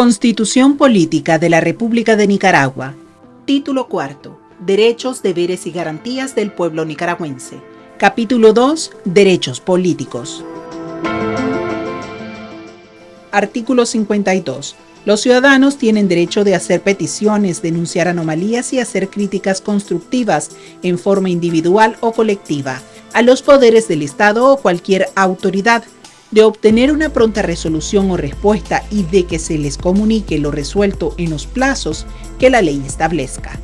Constitución Política de la República de Nicaragua. Título cuarto. Derechos, deberes y garantías del pueblo nicaragüense. Capítulo 2. Derechos políticos. Artículo 52. Los ciudadanos tienen derecho de hacer peticiones, denunciar anomalías y hacer críticas constructivas en forma individual o colectiva a los poderes del Estado o cualquier autoridad de obtener una pronta resolución o respuesta y de que se les comunique lo resuelto en los plazos que la ley establezca.